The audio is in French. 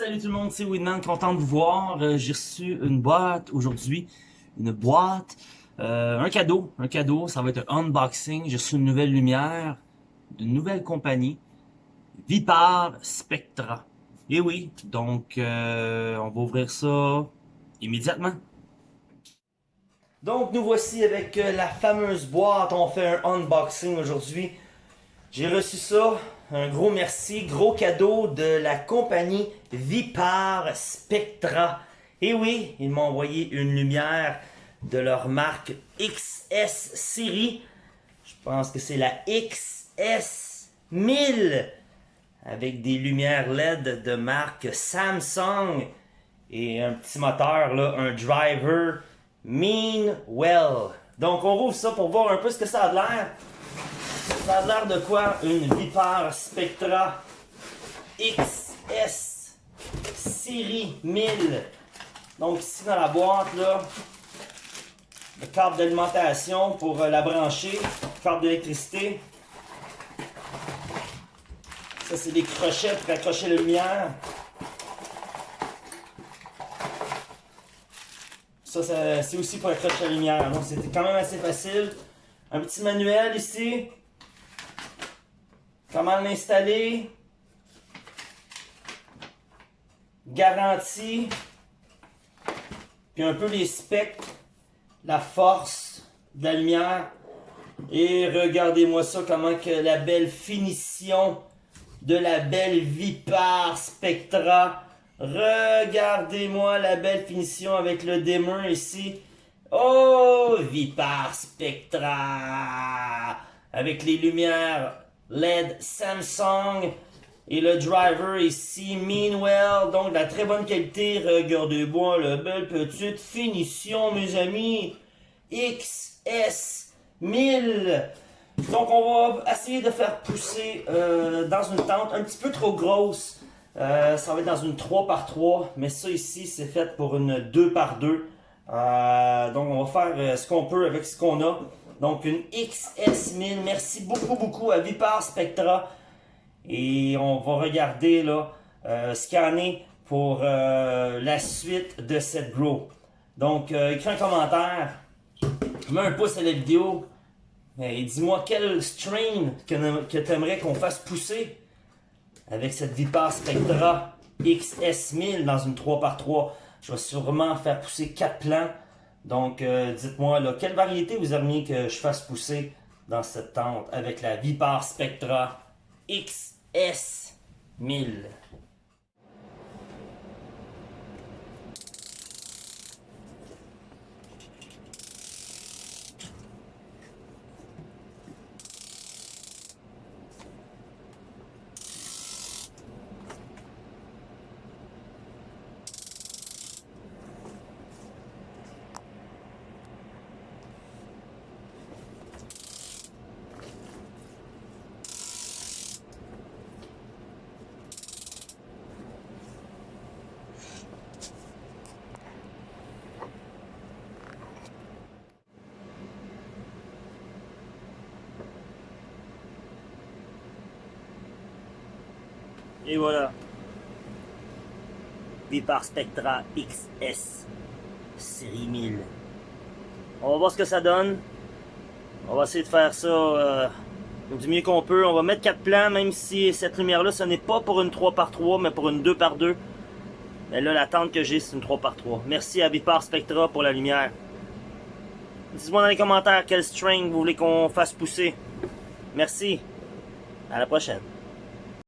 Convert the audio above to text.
le monde, c'est Winman, content de vous voir. Euh, J'ai reçu une boîte aujourd'hui, une boîte, euh, un cadeau, un cadeau, ça va être un unboxing. J'ai reçu une nouvelle lumière d'une nouvelle compagnie, Vipar Spectra. Et oui, donc euh, on va ouvrir ça immédiatement. Donc nous voici avec la fameuse boîte, on fait un unboxing aujourd'hui. J'ai reçu ça, un gros merci, gros cadeau de la compagnie Vipar Spectra. Et oui, ils m'ont envoyé une lumière de leur marque XS Series. Je pense que c'est la XS 1000 avec des lumières LED de marque Samsung et un petit moteur, un driver Meanwell. Donc on rouvre ça pour voir un peu ce que ça a l'air. Ça a l'air de quoi? Une Vipar Spectra XS Série 1000. Donc ici dans la boîte, là, le d'alimentation pour euh, la brancher, câble d'électricité. Ça, c'est des crochets pour accrocher la lumière. Ça, c'est aussi pour accrocher la lumière. Donc, c'était quand même assez facile. Un petit manuel ici. Comment l'installer? Garantie. Puis un peu les specs. La force de la lumière. Et regardez-moi ça, comment que la belle finition de la belle Vipar Spectra. Regardez-moi la belle finition avec le dimmer ici. Oh, Vipar Spectra. Avec les lumières LED Samsung. Et le driver ici, Meanwell, donc de la très bonne qualité. Regardez-moi la belle petite finition, mes amis. XS 1000. Donc, on va essayer de faire pousser euh, dans une tente un petit peu trop grosse. Euh, ça va être dans une 3 par 3 mais ça ici, c'est fait pour une 2 par 2 euh, donc, on va faire ce qu'on peut avec ce qu'on a. Donc, une XS1000. Merci beaucoup, beaucoup à Vipar Spectra. Et on va regarder, là, scanner pour la suite de cette grow. Donc, écris un commentaire. Mets un pouce à la vidéo mais dis-moi quel strain que, que tu aimerais qu'on fasse pousser avec cette Vipar Spectra XS1000 dans une 3x3. Je vais sûrement faire pousser 4 plants. Donc, euh, dites-moi, là, quelle variété vous aimeriez que je fasse pousser dans cette tente avec la Vipar Spectra XS1000. Et voilà. Vipar Spectra XS série 1000. On va voir ce que ça donne. On va essayer de faire ça euh, du mieux qu'on peut. On va mettre 4 plans, même si cette lumière-là, ce n'est pas pour une 3x3, mais pour une 2x2. Mais là, la tente que j'ai, c'est une 3x3. Merci à Vipar Spectra pour la lumière. Dites-moi dans les commentaires quel string vous voulez qu'on fasse pousser. Merci. À la prochaine.